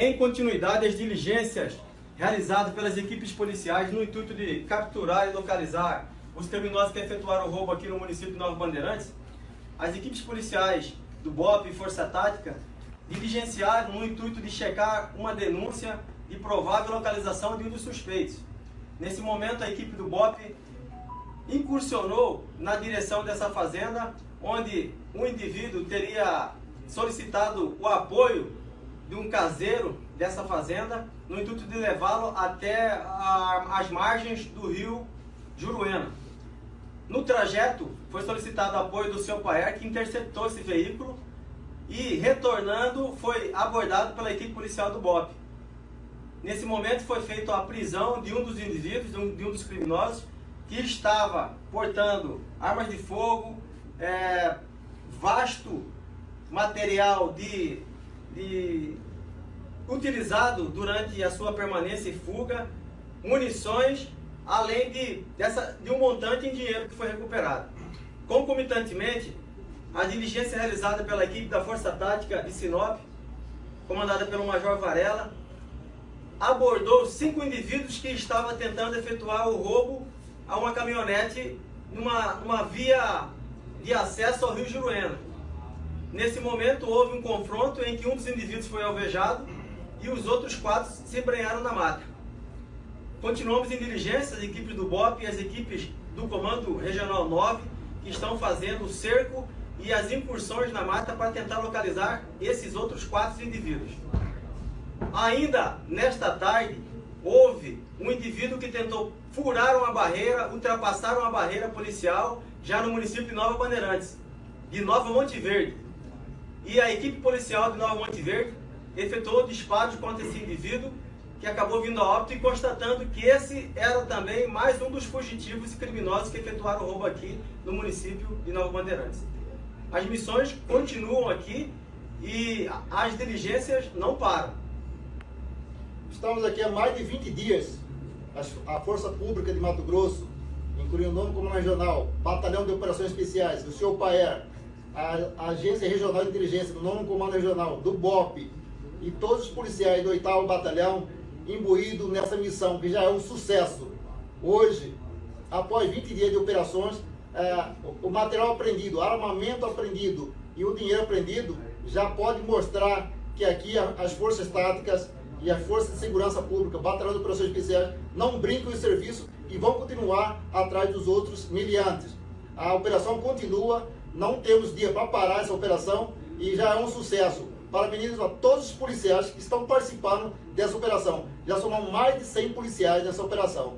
Em continuidade às diligências realizadas pelas equipes policiais no intuito de capturar e localizar os criminosos que efetuaram o roubo aqui no município de Nova Bandeirantes, as equipes policiais do BOP e Força Tática diligenciaram no intuito de checar uma denúncia de provável localização de um dos suspeitos. Nesse momento, a equipe do BOP incursionou na direção dessa fazenda, onde um indivíduo teria solicitado o apoio de um caseiro dessa fazenda, no intuito de levá-lo até a, as margens do rio Juruena. No trajeto, foi solicitado apoio do seu pai, que interceptou esse veículo e, retornando, foi abordado pela equipe policial do BOP. Nesse momento, foi feita a prisão de um dos indivíduos, de um, de um dos criminosos, que estava portando armas de fogo, é, vasto material de, de, utilizado durante a sua permanência e fuga, munições, além de, dessa, de um montante em dinheiro que foi recuperado. Concomitantemente, a diligência realizada pela equipe da Força Tática de Sinop, comandada pelo Major Varela, abordou cinco indivíduos que estavam tentando efetuar o roubo a uma caminhonete numa, numa via de acesso ao Rio Juruena. Nesse momento houve um confronto em que um dos indivíduos foi alvejado e os outros quatro se embrenharam na mata. Continuamos em diligência, as equipes do BOP e as equipes do Comando Regional 9 que estão fazendo o cerco e as incursões na mata para tentar localizar esses outros quatro indivíduos. Ainda nesta tarde, houve um indivíduo que tentou furar uma barreira, ultrapassar uma barreira policial já no município de Nova Bandeirantes, de Nova Monte Verde. E a equipe policial de Nova Monte Verde efetuou disparos contra esse indivíduo que acabou vindo a óbito e constatando que esse era também mais um dos fugitivos e criminosos que efetuaram o roubo aqui no município de Nova Bandeirantes. As missões continuam aqui e as diligências não param. Estamos aqui há mais de 20 dias. A Força Pública de Mato Grosso, incluindo o nome comando regional, Batalhão de Operações Especiais, o senhor Paer, a Agência Regional de Inteligência do nono Comando Regional, do BOP e todos os policiais do 8 Batalhão imbuídos nessa missão, que já é um sucesso. Hoje, após 20 dias de operações, é, o material apreendido, armamento apreendido e o dinheiro apreendido já pode mostrar que aqui as forças táticas e as forças de segurança pública, batalhão de operações especiais, não brincam em serviço e vão continuar atrás dos outros miliantes. A operação continua, não temos dia para parar essa operação e já é um sucesso. Parabenizo a todos os policiais que estão participando dessa operação. Já somam mais de 100 policiais nessa operação.